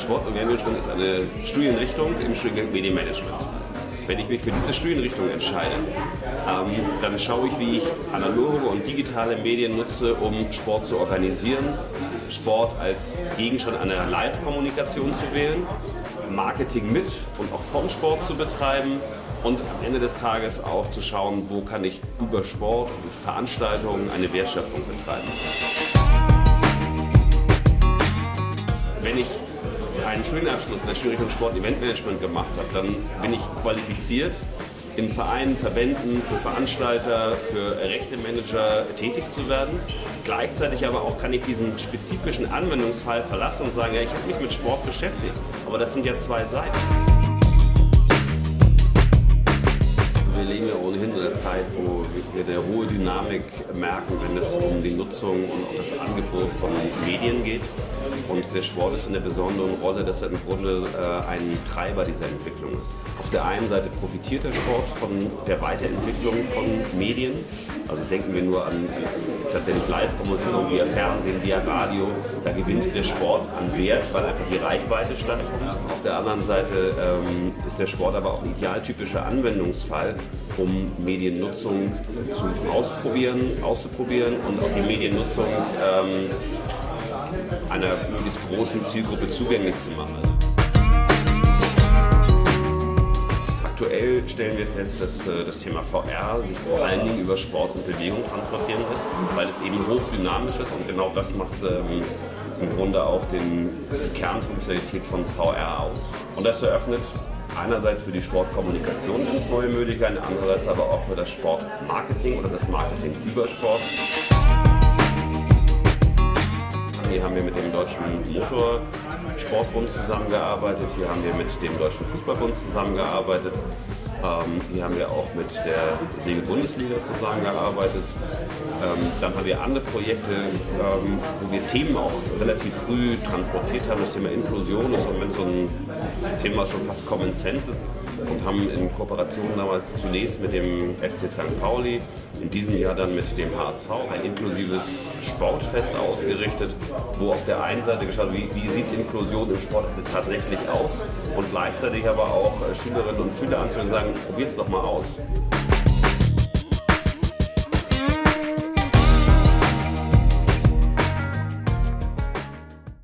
Sport- und Medienmanagement ist eine Studienrichtung im Studiengang Medienmanagement. Wenn ich mich für diese Studienrichtung entscheide, ähm, dann schaue ich, wie ich analoge und digitale Medien nutze, um Sport zu organisieren, Sport als Gegenstand einer Live-Kommunikation zu wählen, Marketing mit und auch vom Sport zu betreiben und am Ende des Tages auch zu schauen, wo kann ich über Sport und Veranstaltungen eine Wertschöpfung betreiben. Wenn ich einen Studienabschluss in der Studienrichtung Sport Eventmanagement gemacht habe, dann bin ich qualifiziert, in Vereinen, Verbänden, für Veranstalter, für Rechtemanager tätig zu werden. Gleichzeitig aber auch kann ich diesen spezifischen Anwendungsfall verlassen und sagen, ja, ich habe mich mit Sport beschäftigt, aber das sind ja zwei Seiten. Zeit, wo wir eine hohe Dynamik merken, wenn es um die Nutzung und auch das Angebot von Medien geht. Und der Sport ist in der besonderen Rolle, dass er im Grunde äh, ein Treiber dieser Entwicklung ist. Auf der einen Seite profitiert der Sport von der Weiterentwicklung von Medien. Also denken wir nur an, an tatsächlich Live-Kommunikation via Fernsehen, via Radio. Da gewinnt der Sport an Wert, weil einfach die Reichweite steigt. Auf der anderen Seite ähm, ist der Sport aber auch ein idealtypischer Anwendungsfall, um Mediennutzung zu ausprobieren, auszuprobieren und auch die Mediennutzung ähm, einer möglichst großen Zielgruppe zugänglich zu machen. Aktuell stellen wir fest, dass äh, das Thema VR sich vor allen Dingen über Sport und Bewegung transportieren lässt, weil es eben hochdynamisch ist und genau das macht ähm, im Grunde auch den, die Kernfunktionalität von VR aus. Und das eröffnet einerseits für die Sportkommunikation ganz neue Möglichkeiten, andererseits aber auch für das Sportmarketing oder das Marketing über Sport. Hier haben wir mit dem Deutschen Motorsportbund zusammengearbeitet, hier haben wir mit dem Deutschen Fußballbund zusammengearbeitet, ähm, hier haben wir auch mit der Segel-Bundesliga zusammengearbeitet. Ähm, dann haben wir andere Projekte, ähm, wo wir Themen auch relativ früh transportiert haben. Das Thema Inklusion ist im Moment so ein Thema, schon fast Common Sense ist und haben in Kooperation damals zunächst mit dem FC St. Pauli, in diesem Jahr dann mit dem HSV ein inklusives Sportfest ausgerichtet, wo auf der einen Seite geschaut wie, wie sieht Inklusion im Sport tatsächlich aus und gleichzeitig aber auch Schülerinnen und Schüler anzuhören sagen, probiert es doch mal aus.